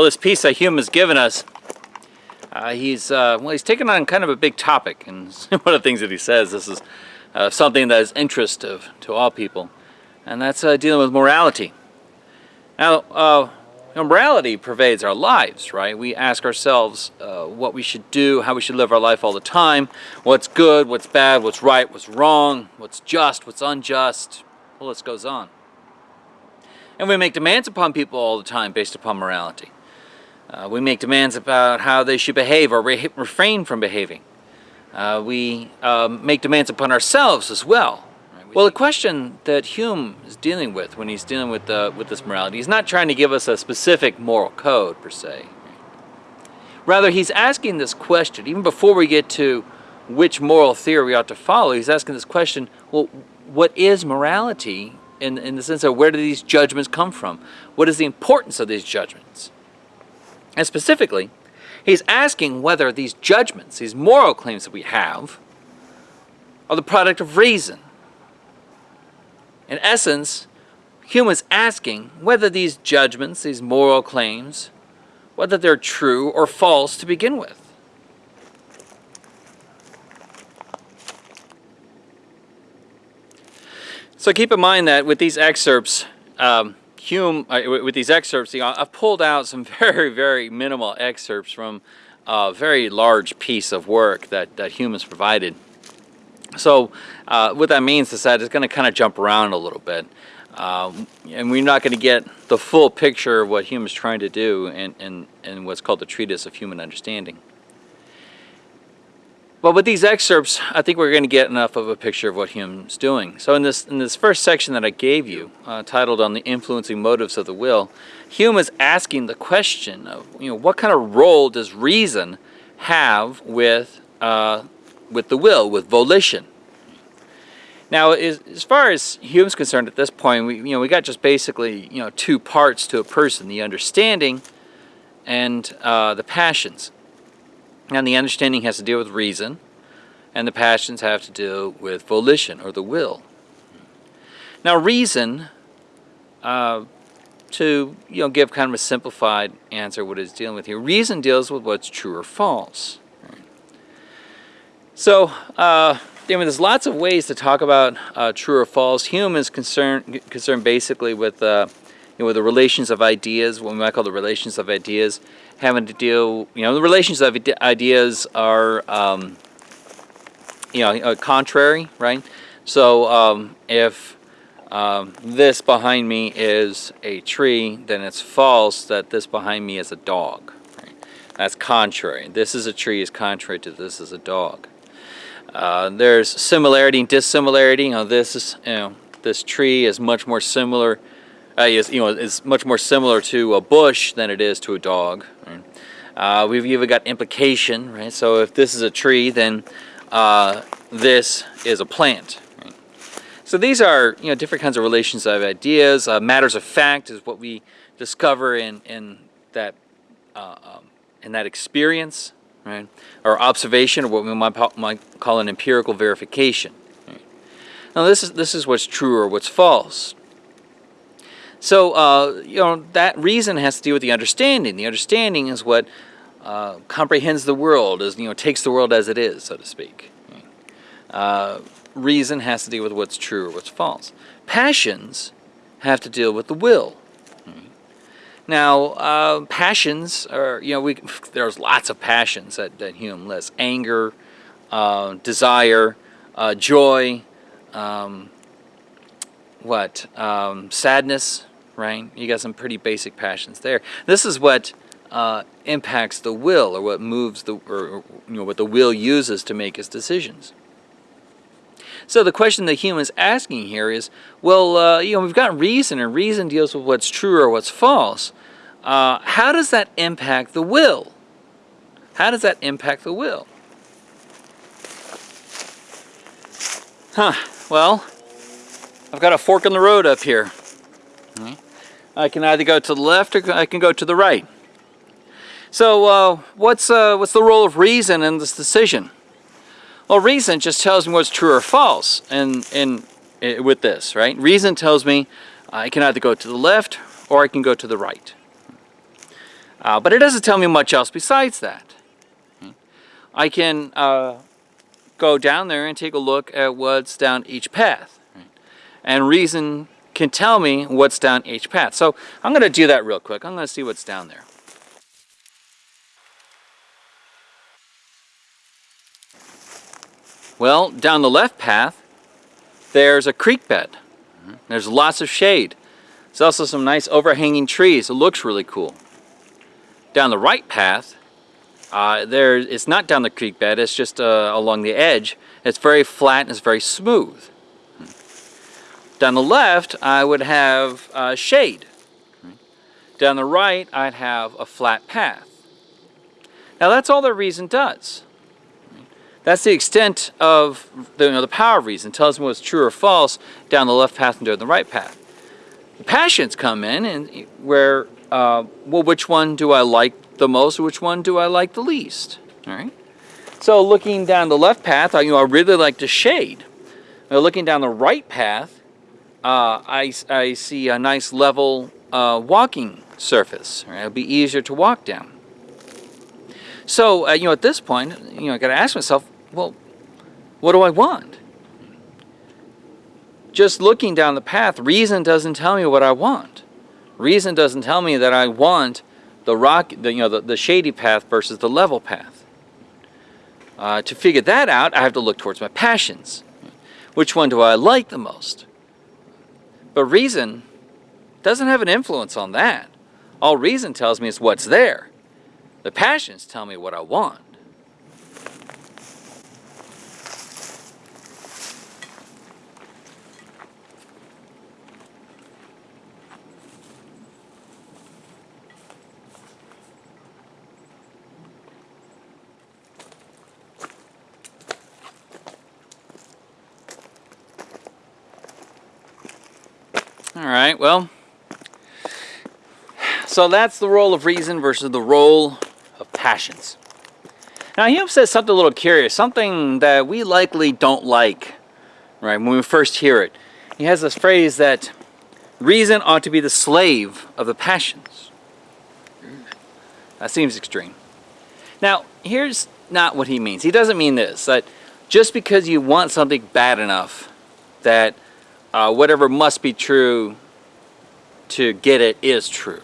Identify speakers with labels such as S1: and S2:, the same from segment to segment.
S1: Well, this piece that Hume has given us, uh, he's uh, well, he's taken on kind of a big topic, and one of the things that he says, this is uh, something that is interest of to all people, and that's uh, dealing with morality. Now, uh, morality pervades our lives, right? We ask ourselves uh, what we should do, how we should live our life all the time, what's good, what's bad, what's right, what's wrong, what's just, what's unjust. The list goes on. And we make demands upon people all the time based upon morality. Uh, we make demands about how they should behave or re refrain from behaving. Uh, we um, make demands upon ourselves as well. Well, the question that Hume is dealing with when he's dealing with, uh, with this morality, he's not trying to give us a specific moral code, per se. Rather, he's asking this question, even before we get to which moral theory we ought to follow, he's asking this question, well, what is morality in, in the sense of where do these judgments come from? What is the importance of these judgments? And specifically, he's asking whether these judgments, these moral claims that we have, are the product of reason. In essence, Hume is asking whether these judgments, these moral claims, whether they're true or false to begin with. So keep in mind that with these excerpts, um, Hume, uh, with these excerpts, you know, I've pulled out some very, very minimal excerpts from a very large piece of work that, that Hume has provided. So uh, what that means is that it's going to kind of jump around a little bit. Um, and we're not going to get the full picture of what Hume is trying to do in, in, in what's called the Treatise of Human Understanding. But with these excerpts, I think we're going to get enough of a picture of what Hume's doing. So in this, in this first section that I gave you, uh, titled On the Influencing Motives of the Will, Hume is asking the question of, you know, what kind of role does reason have with, uh, with the will, with volition? Now, as, as far as Hume's concerned at this point, we, you know, we got just basically, you know, two parts to a person, the understanding and uh, the passions. And the understanding has to deal with reason, and the passions have to deal with volition or the will. Now, reason, uh, to you know, give kind of a simplified answer what it's dealing with here, reason deals with what's true or false. So, uh, I mean, there's lots of ways to talk about uh, true or false. Hume is concerned concerned basically with uh, you know, with the relations of ideas, what we might call the relations of ideas, having to deal, you know, the relations of ideas are, um, you know, uh, contrary, right? So um, if um, this behind me is a tree, then it's false that this behind me is a dog. Right? That's contrary. This is a tree is contrary to this is a dog. Uh, there's similarity and dissimilarity. You know, this is, you know, this tree is much more similar uh, is you know is much more similar to a bush than it is to a dog. Right? Uh, we've even got implication, right? So if this is a tree, then uh, this is a plant. So these are you know different kinds of relations of ideas. Uh, matters of fact is what we discover in in that uh, um, in that experience, right? Or observation, or what we might, might call an empirical verification. Right? Now this is this is what's true or what's false. So, uh, you know, that reason has to do with the understanding. The understanding is what uh, comprehends the world, is, you know, takes the world as it is, so to speak. Uh, reason has to do with what's true or what's false. Passions have to deal with the will. Now, uh, passions are, you know, we, there's lots of passions that, that Hume lists. Anger, uh, desire, uh, joy, um, what, um, sadness, right? You got some pretty basic passions there. This is what uh, impacts the will, or what moves the, or you know, what the will uses to make its decisions. So the question that Hume is asking here is, well, uh, you know, we've got reason, and reason deals with what's true or what's false. Uh, how does that impact the will? How does that impact the will? Huh, well, I've got a fork in the road up here. I can either go to the left or I can go to the right. So uh, what's, uh, what's the role of reason in this decision? Well, reason just tells me what's true or false in, in, in, with this, right? Reason tells me I can either go to the left or I can go to the right. Uh, but it doesn't tell me much else besides that. I can uh, go down there and take a look at what's down each path. And reason can tell me what's down each path. So I'm going to do that real quick. I'm going to see what's down there. Well, down the left path, there's a creek bed. There's lots of shade. There's also some nice overhanging trees. It looks really cool. Down the right path, uh, there, it's not down the creek bed, it's just uh, along the edge. It's very flat and it's very smooth. Down the left, I would have uh, shade. Down the right, I'd have a flat path. Now that's all the reason does. That's the extent of the, you know, the power of reason. It tells me what's true or false down the left path and down the right path. The passions come in and where, uh, well, which one do I like the most? Which one do I like the least? All right. So looking down the left path, I, you know, I really like the shade. Now looking down the right path, uh, I, I see a nice level uh, walking surface. Right? It'll be easier to walk down. So, uh, you know, at this point, you know, I got to ask myself, well, what do I want? Just looking down the path, reason doesn't tell me what I want. Reason doesn't tell me that I want the rock, the, you know, the, the shady path versus the level path. Uh, to figure that out, I have to look towards my passions. Which one do I like the most? But reason doesn't have an influence on that. All reason tells me is what's there. The passions tell me what I want. All right, well, so that's the role of reason versus the role of passions. Now Hume says something a little curious, something that we likely don't like, right, when we first hear it. He has this phrase that reason ought to be the slave of the passions. That seems extreme. Now, here's not what he means. He doesn't mean this, that just because you want something bad enough that uh, whatever must be true to get it is true.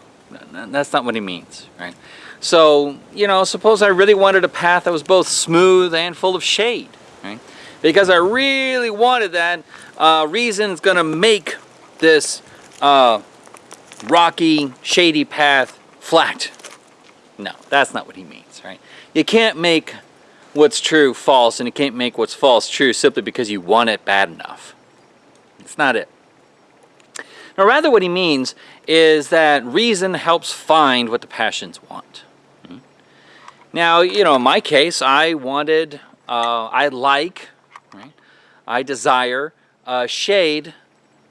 S1: That's not what he means, right? So, you know, suppose I really wanted a path that was both smooth and full of shade, right? Because I really wanted that, uh, reason's going to make this uh, rocky, shady path flat. No, that's not what he means, right? You can't make what's true false, and you can't make what's false true simply because you want it bad enough. It's not it. Now, rather what he means is that reason helps find what the passions want. Hmm? Now, you know, in my case, I wanted, uh, I like, right? I desire uh, shade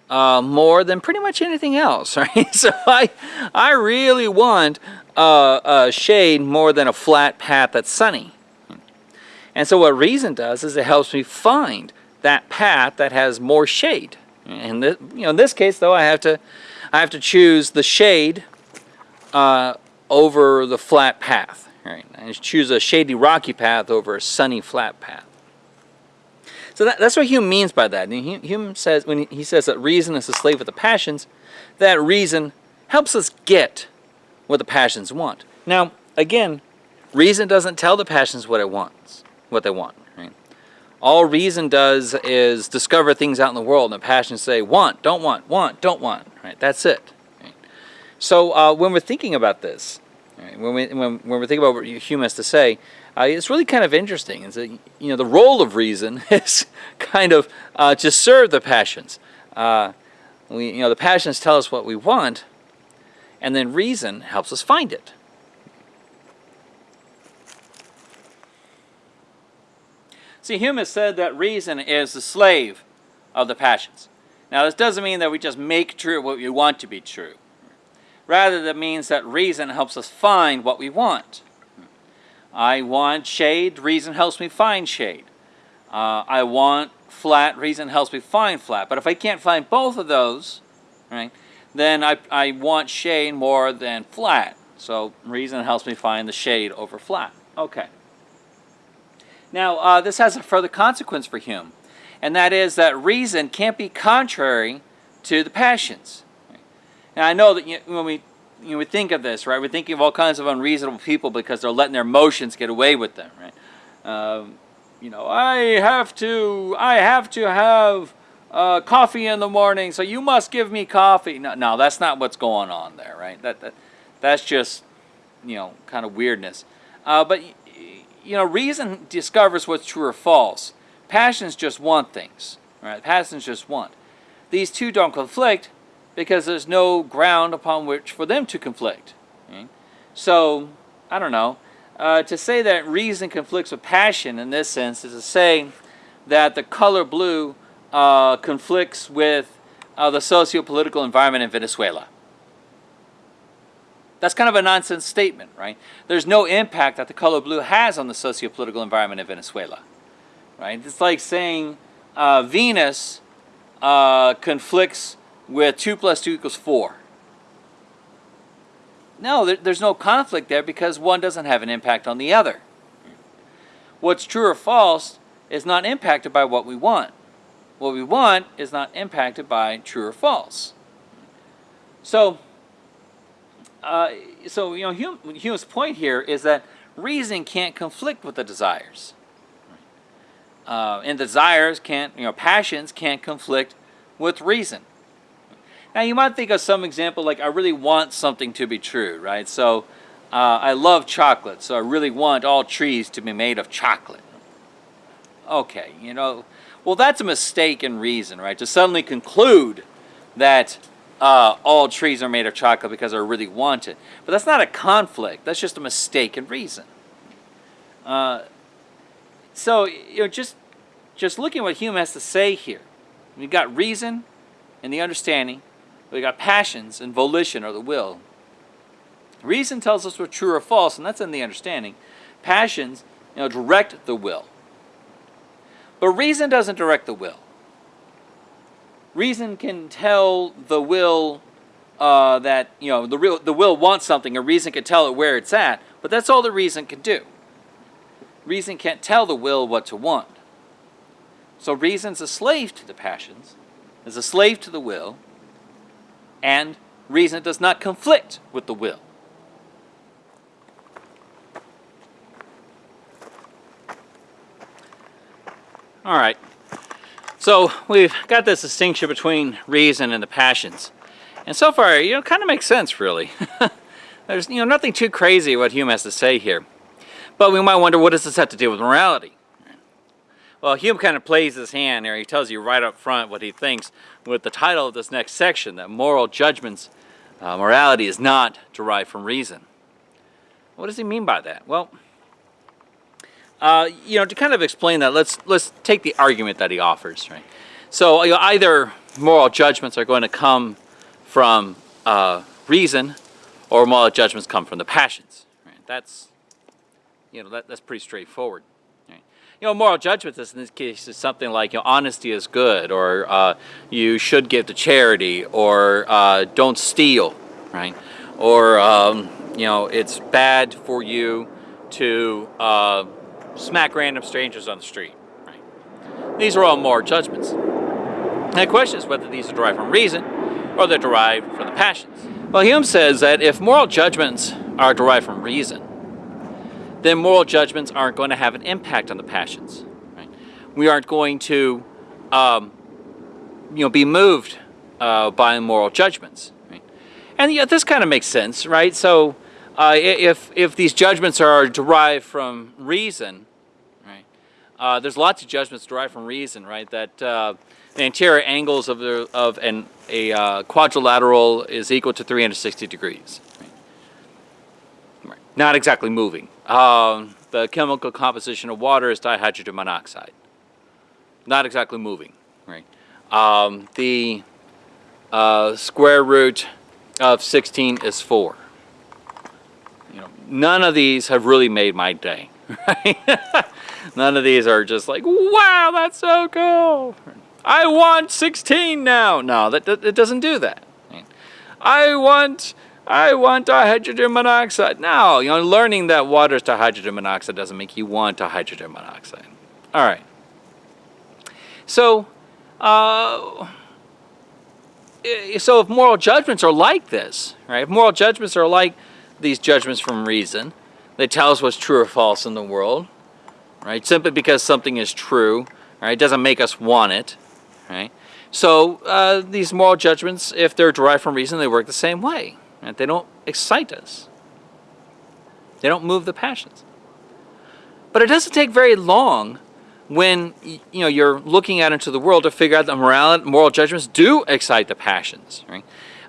S1: uh, more than pretty much anything else, right? So I, I really want uh, shade more than a flat path that's sunny. And so what reason does is it helps me find that path that has more shade. And you know, in this case, though, I have to, I have to choose the shade uh, over the flat path. Right? I choose a shady, rocky path over a sunny, flat path. So that, that's what Hume means by that. And Hume says when he says that reason is a slave of the passions, that reason helps us get what the passions want. Now, again, reason doesn't tell the passions what it wants, what they want. All reason does is discover things out in the world, and the passions say want, don't want, want, don't want. Right? That's it. Right? So uh, when we're thinking about this, right, when, we, when, when we're thinking about what Hume has to say, uh, it's really kind of interesting. Is that you know the role of reason is kind of uh, to serve the passions. Uh, we, you know, the passions tell us what we want, and then reason helps us find it. See, Hume has said that reason is the slave of the passions. Now, this doesn't mean that we just make true what we want to be true. Rather, that means that reason helps us find what we want. I want shade, reason helps me find shade. Uh, I want flat, reason helps me find flat. But if I can't find both of those, right, then I, I want shade more than flat. So reason helps me find the shade over flat. Okay. Now, uh, this has a further consequence for Hume, and that is that reason can't be contrary to the passions. Now, I know that you, when we you know, we think of this, right, we're thinking of all kinds of unreasonable people because they're letting their emotions get away with them, right? Um, you know, I have to, I have to have uh, coffee in the morning, so you must give me coffee. No, no, that's not what's going on there, right? That, that that's just, you know, kind of weirdness. Uh, but you know, reason discovers what's true or false. Passions just want things, right? Passions just want. These two don't conflict because there's no ground upon which for them to conflict. Right? So, I don't know. Uh, to say that reason conflicts with passion in this sense is to say that the color blue uh, conflicts with uh, the socio-political environment in Venezuela. That's kind of a nonsense statement, right? There's no impact that the color blue has on the socio-political environment in Venezuela, right? It's like saying uh, Venus uh, conflicts with 2 plus 2 equals 4. No, there, there's no conflict there because one doesn't have an impact on the other. What's true or false is not impacted by what we want. What we want is not impacted by true or false. So, uh, so you know, Hume, Hume's point here is that reason can't conflict with the desires. Uh, and desires can't, you know, passions can't conflict with reason. Now you might think of some example like I really want something to be true, right? So uh, I love chocolate, so I really want all trees to be made of chocolate. Okay, you know, well that's a mistake in reason, right? To suddenly conclude that uh, all trees are made of chocolate because I really want it. But that's not a conflict, that's just a mistaken reason. Uh, so, you know, just, just looking at what Hume has to say here. We've got reason and the understanding, We've got passions and volition or the will. Reason tells us what's true or false, and that's in the understanding. Passions, you know, direct the will. But reason doesn't direct the will. Reason can tell the will uh, that, you know, the, real, the will wants something, and reason can tell it where it's at, but that's all the reason can do. Reason can't tell the will what to want. So reason's a slave to the passions, is a slave to the will, and reason does not conflict with the will. All right. So we've got this distinction between reason and the passions. And so far, you know, kind of makes sense, really. There's, you know, nothing too crazy what Hume has to say here. But we might wonder, what does this have to do with morality? Well, Hume kind of plays his hand there. He tells you right up front what he thinks with the title of this next section, that moral judgments, uh, morality is not derived from reason. What does he mean by that? Well, uh, you know, to kind of explain that, let's let's take the argument that he offers, right? So you know, either moral judgments are going to come from uh, reason, or moral judgments come from the passions. Right? That's you know that, that's pretty straightforward Right? you know, moral judgments in this case is something like, you know, honesty is good, or uh, you should give to charity, or uh, don't steal, right? Or, um, you know, it's bad for you to uh, smack random strangers on the street, right? These are all moral judgments. And the question is whether these are derived from reason or they're derived from the passions. Well, Hume says that if moral judgments are derived from reason, then moral judgments aren't going to have an impact on the passions. Right? We aren't going to, um, you know, be moved uh, by moral judgments. Right? And yeah, this kind of makes sense, right? So, uh, if if these judgments are derived from reason, right? Uh, there's lots of judgments derived from reason, right? That uh, the interior angles of the of an a uh, quadrilateral is equal to 360 degrees. Right? Not exactly moving. Um, the chemical composition of water is dihydrogen monoxide. Not exactly moving, right? Um, the uh, square root of 16 is 4. None of these have really made my day, right? none of these are just like, wow, that's so cool. I want 16 now. No, that, that it doesn't do that. I want I want a hydrogen monoxide. No, you know, learning that water is hydrogen monoxide doesn't make you want a hydrogen monoxide. All right. So, uh, so if moral judgments are like this, right? If moral judgments are like these judgments from reason, they tell us what's true or false in the world, right? Simply because something is true, right, doesn't make us want it, right? So uh, these moral judgments, if they're derived from reason, they work the same way. Right? They don't excite us. They don't move the passions. But it doesn't take very long when you know you're looking out into the world to figure out that moral, moral judgments do excite the passions. Right?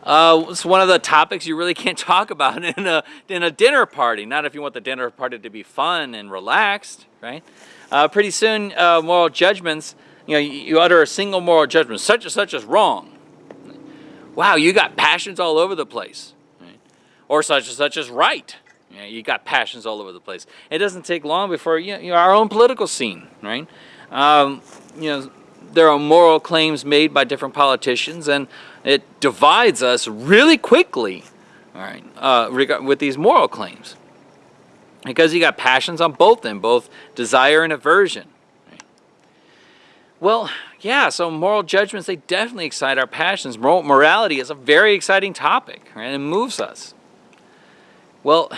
S1: Uh, it's one of the topics you really can't talk about in a in a dinner party. Not if you want the dinner party to be fun and relaxed, right? Uh, pretty soon, uh, moral judgments. You know, you, utter a single moral judgment, such and such is wrong. Wow, you got passions all over the place, right? or such and such is right. You, know, you got passions all over the place. It doesn't take long before you know our own political scene, right? Um, you know, there are moral claims made by different politicians, and it divides us really quickly, all right, uh, with these moral claims. Because you got passions on both them, both desire and aversion. Right? Well, yeah, so moral judgments, they definitely excite our passions. Moral, morality is a very exciting topic, right? It moves us. Well,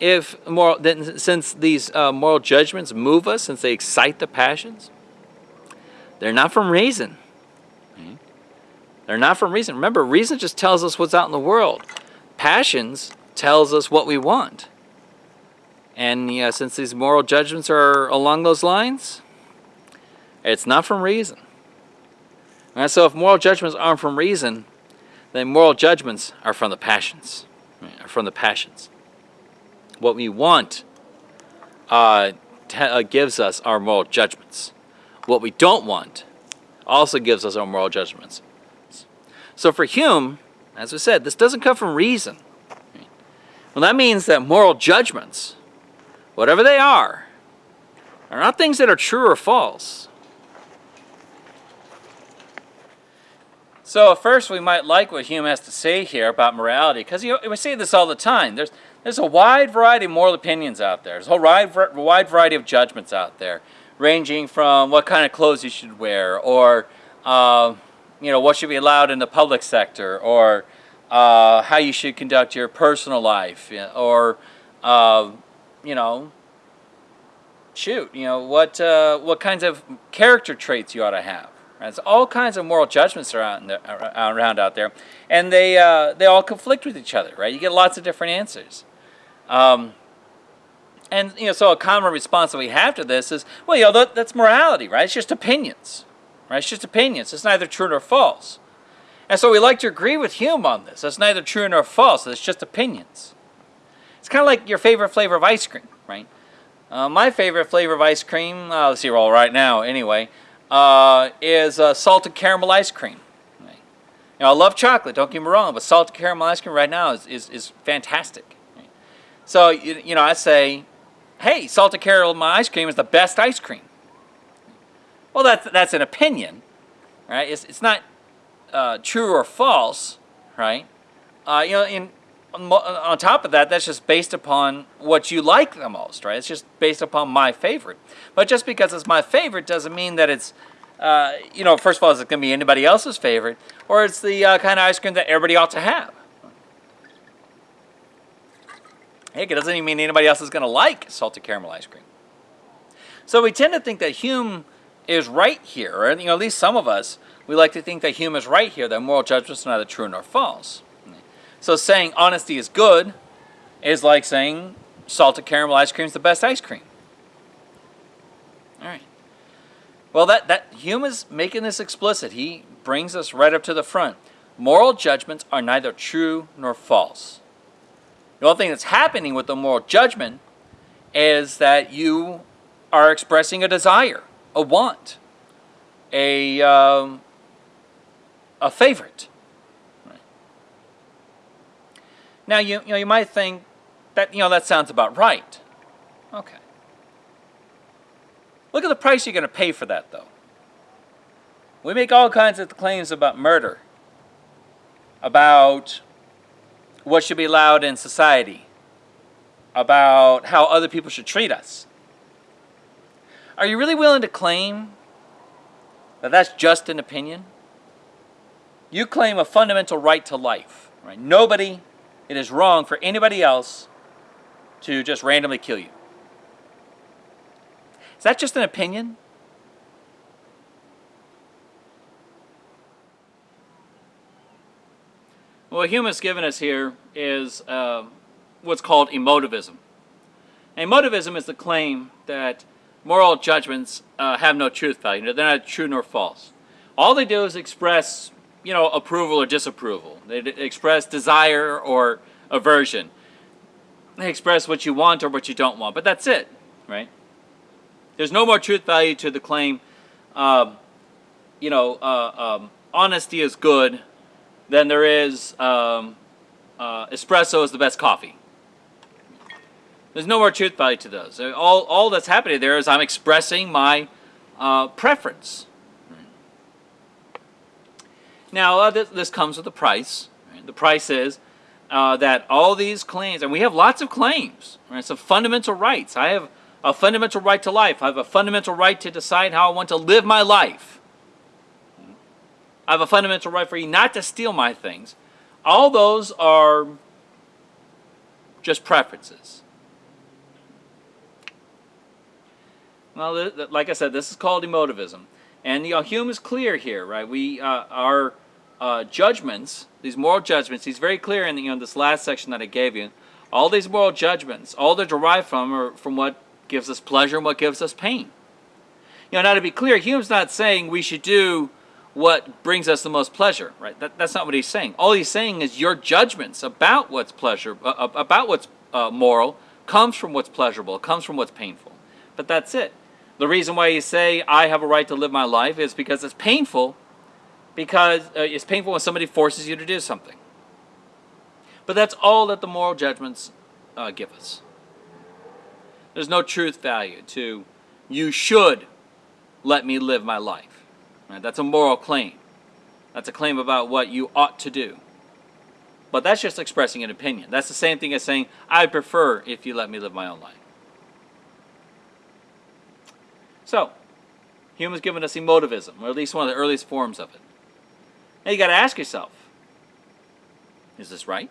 S1: if moral, then since these uh, moral judgments move us, since they excite the passions, they're not from reason. They're not from reason. Remember, reason just tells us what's out in the world. Passions tells us what we want. And yeah, since these moral judgments are along those lines, it's not from reason. And so if moral judgments aren't from reason, then moral judgments are from the passions. Are from the passions what we want uh, uh, gives us our moral judgments. What we don't want also gives us our moral judgments. So for Hume, as we said, this doesn't come from reason. Well, that means that moral judgments, whatever they are, are not things that are true or false. So first we might like what Hume has to say here about morality, because you know, we say this all the time. There's, there's a wide variety of moral opinions out there. There's a whole wide, wide variety of judgments out there, ranging from what kind of clothes you should wear, or uh, you know what should be allowed in the public sector, or uh, how you should conduct your personal life, or uh, you know, shoot, you know what uh, what kinds of character traits you ought to have. Right? So all kinds of moral judgments are out around out there, and they uh, they all conflict with each other. Right? You get lots of different answers. Um, and you know, so a common response that we have to this is, well, you know, that, that's morality, right? It's just opinions, right? It's just opinions. It's neither true nor false. And so we like to agree with Hume on this. It's neither true nor false. It's just opinions. It's kind of like your favorite flavor of ice cream, right? Uh, my favorite flavor of ice cream, uh, let's see, all right now anyway, uh, is uh, salted caramel ice cream. Right? I love chocolate, don't get me wrong, but salted caramel ice cream right now is, is, is fantastic. So, you, you know, I say, hey, salted caramel ice cream is the best ice cream. Well, that's, that's an opinion, right? It's, it's not uh, true or false, right? Uh, you know, in, on top of that, that's just based upon what you like the most, right? It's just based upon my favorite. But just because it's my favorite doesn't mean that it's, uh, you know, first of all, is it going to be anybody else's favorite, or it's the uh, kind of ice cream that everybody ought to have. Heck, it doesn't even mean anybody else is going to like salted caramel ice cream. So we tend to think that Hume is right here, or you know, at least some of us, we like to think that Hume is right here, that moral judgments are neither true nor false. So saying honesty is good is like saying salted caramel ice cream is the best ice cream. All right. Well, that, that Hume is making this explicit. He brings us right up to the front. Moral judgments are neither true nor false. The only thing that's happening with the moral judgment is that you are expressing a desire, a want, a, um, a favorite. Right. Now, you, you, know, you might think that, you know, that sounds about right. Okay. Look at the price you're going to pay for that, though. We make all kinds of claims about murder, about what should be allowed in society, about how other people should treat us. Are you really willing to claim that that's just an opinion? You claim a fundamental right to life, right? Nobody, it is wrong for anybody else to just randomly kill you. Is that just an opinion? What Hume has given us here is uh, what's called emotivism. Emotivism is the claim that moral judgments uh, have no truth value. They're not true nor false. All they do is express, you know, approval or disapproval. They express desire or aversion. They express what you want or what you don't want. But that's it, right? There's no more truth value to the claim, um, you know, uh, um, honesty is good than there is um, uh, espresso is the best coffee. There's no more truth value to those. All, all that's happening there is I'm expressing my uh, preference. Now, uh, this, this comes with a price. right? The price is uh, that all these claims, and we have lots of claims, right? some fundamental rights. I have a fundamental right to life. I have a fundamental right to decide how I want to live my life. I have a fundamental right for you not to steal my things. All those are just preferences. Well, like I said, this is called emotivism, and you know, Hume is clear here, right? We uh, our uh, judgments, these moral judgments, he's very clear in you know this last section that I gave you. All these moral judgments, all they're derived from are from what gives us pleasure and what gives us pain. You know, now to be clear, Hume's not saying we should do what brings us the most pleasure, right? That, that's not what he's saying. All he's saying is your judgments about what's pleasure, uh, about what's uh, moral, comes from what's pleasurable, comes from what's painful. But that's it. The reason why you say I have a right to live my life is because it's painful, because uh, it's painful when somebody forces you to do something. But that's all that the moral judgments uh, give us. There's no truth value to you should let me live my life. Right? That's a moral claim. That's a claim about what you ought to do. But that's just expressing an opinion. That's the same thing as saying, I prefer if you let me live my own life. So, Hume has given us emotivism, or at least one of the earliest forms of it. Now you got to ask yourself, is this right?